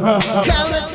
Oh. oh.